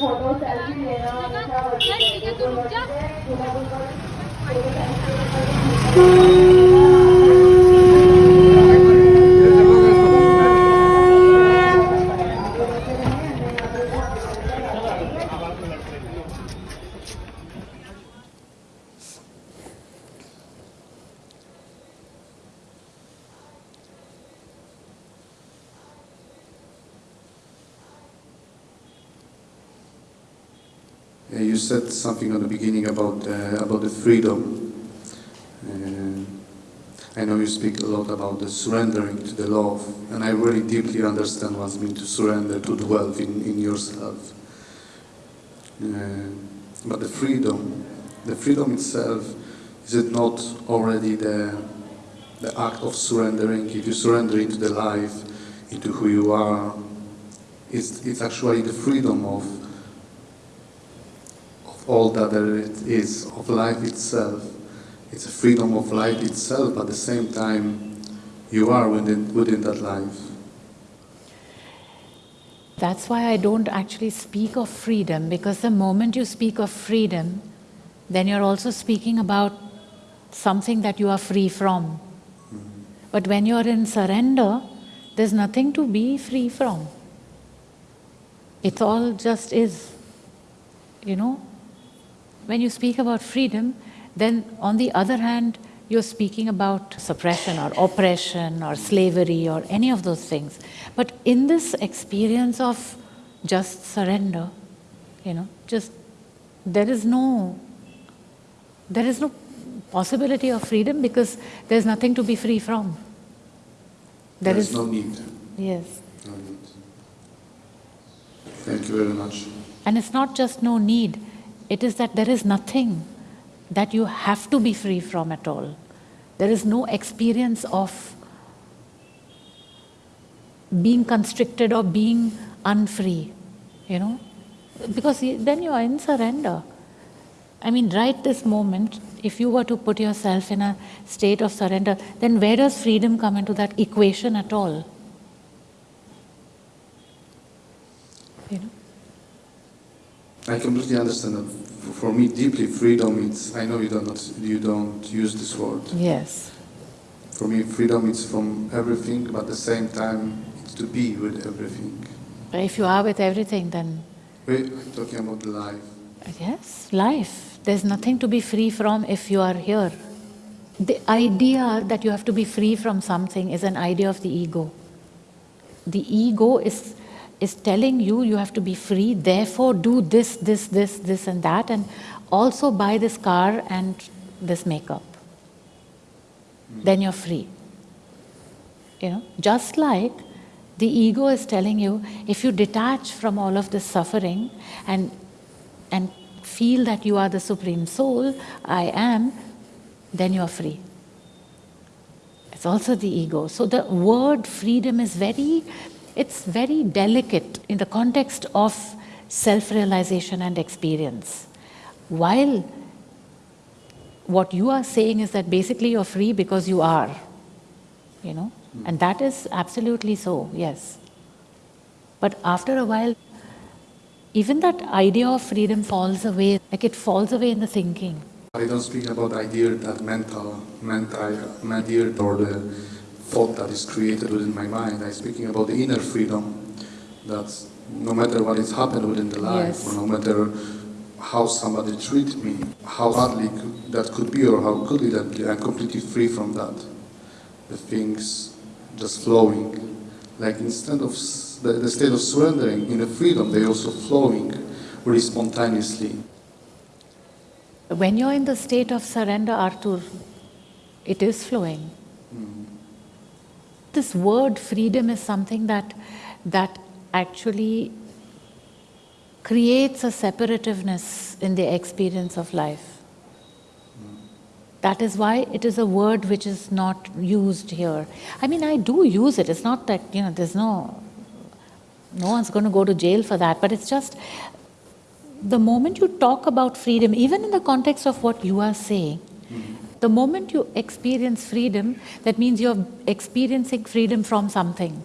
Photo selfie लेना हमेशा Uh, You said something at the beginning about uh, about the freedom. Uh, I know you speak a lot about the surrendering to the love, and I really deeply understand what it means to surrender, to dwell in, in yourself. Uh, but the freedom, the freedom itself, is it not already the, the act of surrendering? If you surrender into the life, into who you are, it's, it's actually the freedom of all that there is of life itself. It's a freedom of life itself, but at the same time, you are within, within that life. That's why I don't actually speak of freedom, because the moment you speak of freedom, then you're also speaking about something that you are free from. Mm -hmm. But when you're in surrender, there's nothing to be free from. It all just is, you know? When you speak about freedom, then on the other hand, you're speaking about suppression or oppression or slavery or any of those things. But in this experience of just surrender, you know, just there is no, there is no possibility of freedom because there's nothing to be free from. There, there is, is no need. Yes. No need. Thank you very much. And it's not just no need, it is that there is nothing that you have to be free from at all. There is no experience of being constricted or being unfree, you know, because then you are in surrender. I mean, right this moment, if you were to put yourself in a state of surrender, then where does freedom come into that equation at all? You know? I completely understand that. For me, deeply freedom. It's I know you don't you don't use this word. Yes. For me, freedom is from everything, but at the same time, it's to be with everything. But if you are with everything, then. I'm talking about life. Yes, life. There's nothing to be free from if you are here. The idea that you have to be free from something is an idea of the ego. The ego is is telling you you have to be free, therefore do this, this, this, this and that and also buy this car and this makeup. Mm. Then you're free. You know, just like the ego is telling you, if you detach from all of this suffering and, and feel that you are the Supreme Soul, I am, then you are free. It's also the ego. So the word freedom is very it's very delicate in the context of self-realization and experience. While what you are saying is that basically you're free because you are, you know, mm. and that is absolutely so, yes. But after a while, even that idea of freedom falls away, like it falls away in the thinking. I don't speak about idea that mental, mental, idea or the thought that is created within my mind. I'm speaking about the inner freedom that no matter what has happened within the life, yes. or no matter how somebody treats me, how badly that could be or how good it be, I'm completely free from that. The things just flowing. Like instead of the, the state of surrendering in the freedom, they're also flowing really spontaneously. When you're in the state of surrender, Arthur, it is flowing. Mm. This word freedom is something that, that actually creates a separativeness in the experience of life. That is why it is a word which is not used here. I mean, I do use it. It's not that, you know, there's no, no one's going to go to jail for that, but it's just the moment you talk about freedom, even in the context of what you are saying, The moment you experience freedom, that means you're experiencing freedom from something.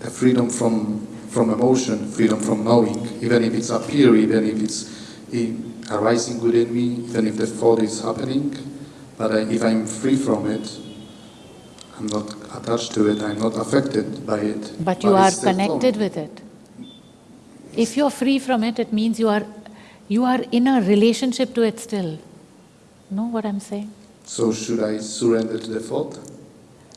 The freedom from from emotion, freedom from knowing, even if it's appear, even if it's in, arising within me, even if the thought is happening. But I, if I'm free from it, I'm not attached to it. I'm not affected by it. But you are connected with it. If you're free from it, it means you are, you are in a relationship to it still. Know what I'm saying? So should I surrender to the thought?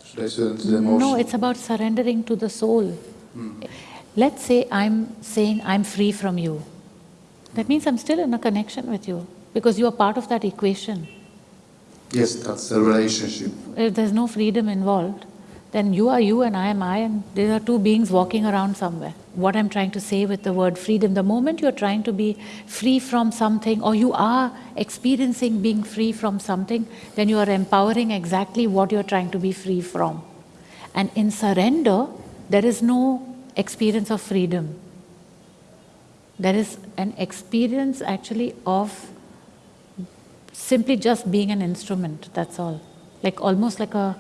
Should I surrender to the emotion? No, it's about surrendering to the soul. Hmm. Let's say I'm saying I'm free from you. That means I'm still in a connection with you because you are part of that equation. Yes, that's a relationship. If there's no freedom involved, then you are you and I am I, and there are two beings walking around somewhere. What I'm trying to say with the word freedom, the moment you're trying to be free from something, or you are experiencing being free from something, then you are empowering exactly what you're trying to be free from. And in surrender, there is no experience of freedom. There is an experience actually of simply just being an instrument, that's all. Like almost like a,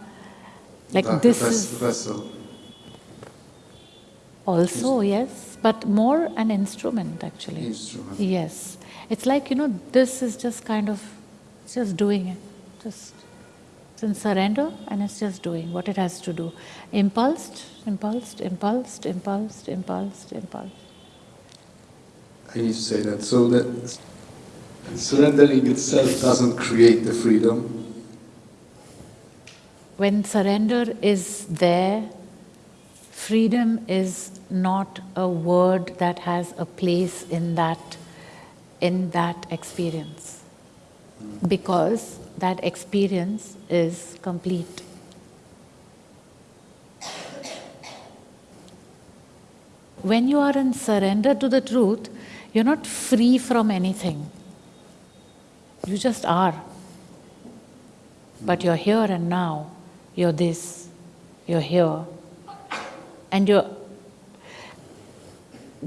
like Like this ves- is vessel. Also, yes, but more an instrument actually. Instrument. Yes. It's like, you know, this is just kind of, just doing it. Just, it's in surrender and it's just doing what it has to do. Impulsed, impulsed, impulsed, impulsed, impulsed, impulsed. I need to say that. So that surrendering itself doesn't create the freedom. When surrender is there, freedom is not a word that has a place in that, in that experience. Because that experience is complete. When you are in surrender to the truth, you're not free from anything. You just are. But you're here and now. You're this. You're here. And you're.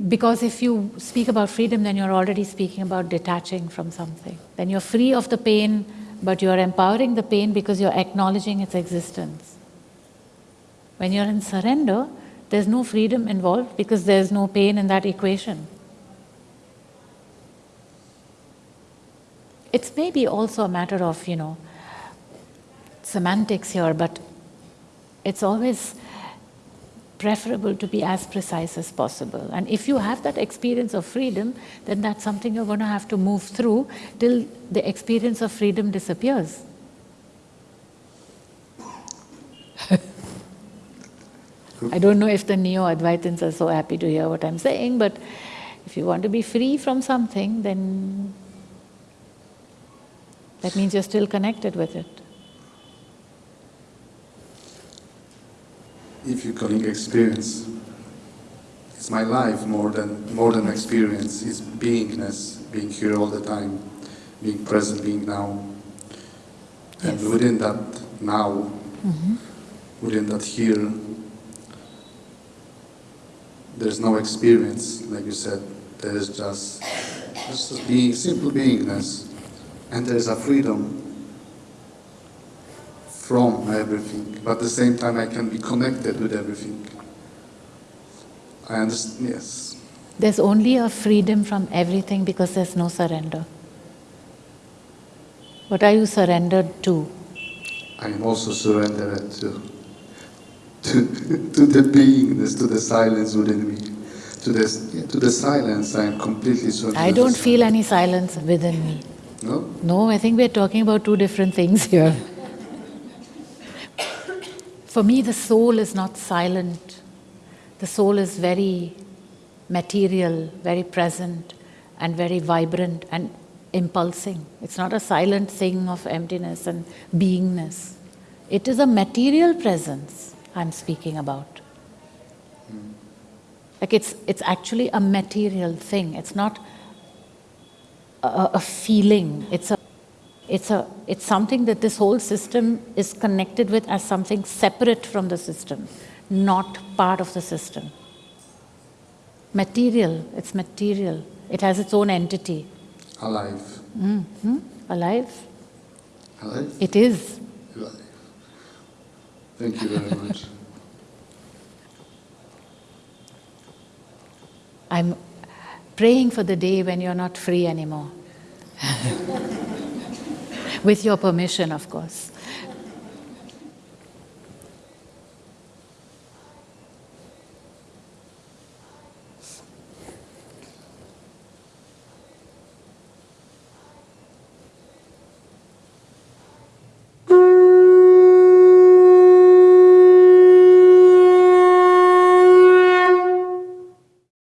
Because if you speak about freedom, then you're already speaking about detaching from something. Then you're free of the pain, but you're empowering the pain because you're acknowledging its existence. When you're in surrender, there's no freedom involved because there's no pain in that equation. It's maybe also a matter of, you know, semantics here, but it's always preferable to be as precise as possible. And if you have that experience of freedom, then that's something you're going to have to move through till the experience of freedom disappears. I don't know if the neo Advaitins are so happy to hear what I'm saying, but if you want to be free from something, then that means you're still connected with it. If you're calling experience, it's my life more than more than experience. It's beingness, being here all the time, being present, being now. And Yes. within that now, mm-hmm. within that here, there's no experience, like you said. There is just just being simple beingness, and there is a freedom from everything, but at the same time I can be connected with everything. I understand, yes. There's only a freedom from everything because there's no surrender. What are you surrendered to? I am also surrendered to, to, to the beingness, to the silence within me. To, this, to the silence, I am completely surrendered. I don't the feel any silence within me. No? No, I think we're talking about two different things here. For me, the soul is not silent. The soul is very material, very present, and very vibrant and impulsing. It's not a silent thing of emptiness and beingness. It is a material presence I'm speaking about. Like it's, it's actually a material thing. It's not a, a feeling. It's a, it's a, it's something that this whole system is connected with as something separate from the system, not part of the system. Material. It's material. It has its own entity. Alive. hmm Alive. Alive? It is. Alive. Thank you very much. I'm praying for the day when you're not free anymore. With your permission, of course.